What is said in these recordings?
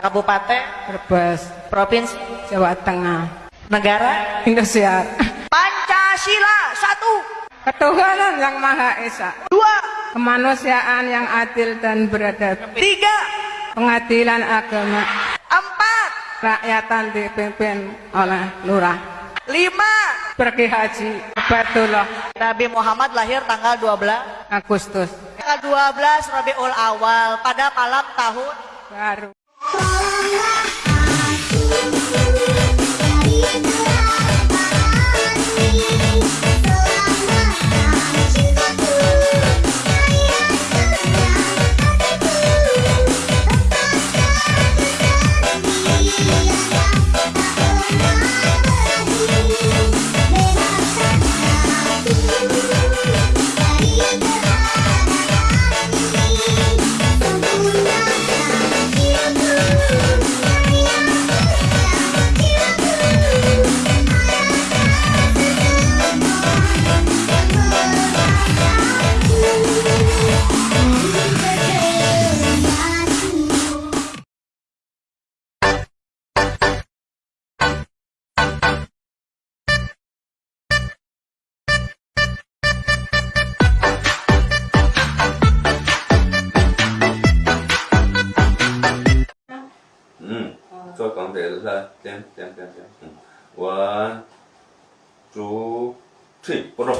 Kabupaten, Brebes, provinsi, Jawa Tengah, negara, Indonesia. Pancasila satu, Ketuhanan yang Maha Esa, dua, kemanusiaan yang adil dan beradab, tiga, pengadilan agama, empat, rakyatan dipimpin oleh lurah. lima. Pergi haji, Batullah, Nabi Muhammad lahir tanggal 12 Agustus, tanggal 12 Rabiul Awal pada malam tahun baru. Yeah. 걸 가운데 라, 땜, 땜, 땜, 땜. 원, 두, 트리, 보러.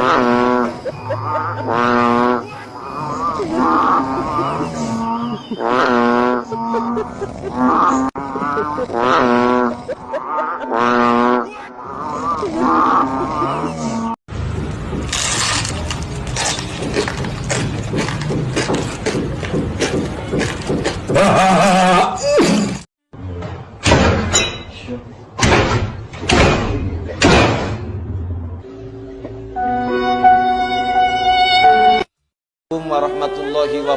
Assalamualaikum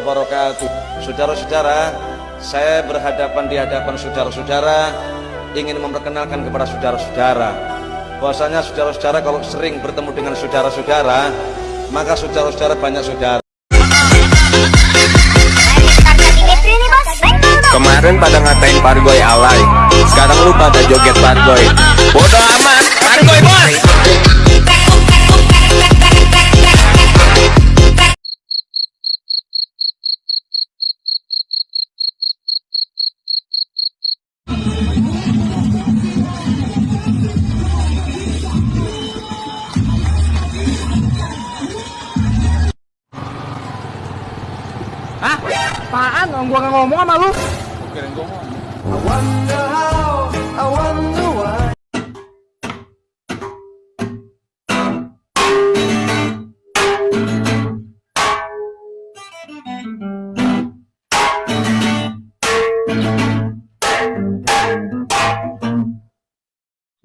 wabarakatuh. Saudara-saudara, saya berhadapan di hadapan saudara-saudara ingin memperkenalkan kepada saudara-saudara bahwasanya saudara-saudara kalau sering bertemu dengan saudara-saudara maka saudara-saudara banyak saudara. Kemarin pada ngatain Pargoy alay Sekarang lu pada joget Pargoy Bodoh Apaan? Gua nggak ngomong sama lu.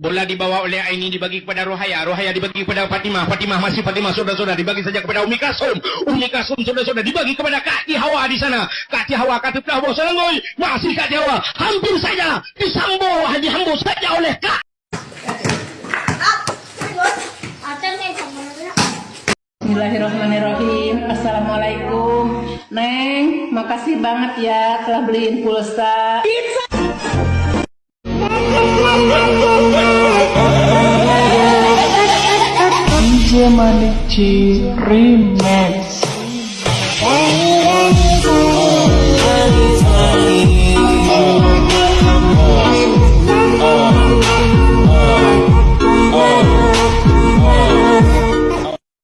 Bola dibawa oleh Aini dibagi kepada Rohaya, Rohaya dibagi kepada Fatimah, Fatimah masih Fatimah saudara-saudara dibagi saja kepada Umi Kasum, Umi Kasum saudara-saudara dibagi kepada Kak Ti Hawa di sana, Kak Ti Hawa Kak Ti Hawa Selangoi, masih Kak Ti Hawa, hampir saja disambo Haji Hambo saja oleh Kak Bismillahirrahmanirrahim. Assalamualaikum. Neng, makasih banget ya telah beliin pulsa Manici Remix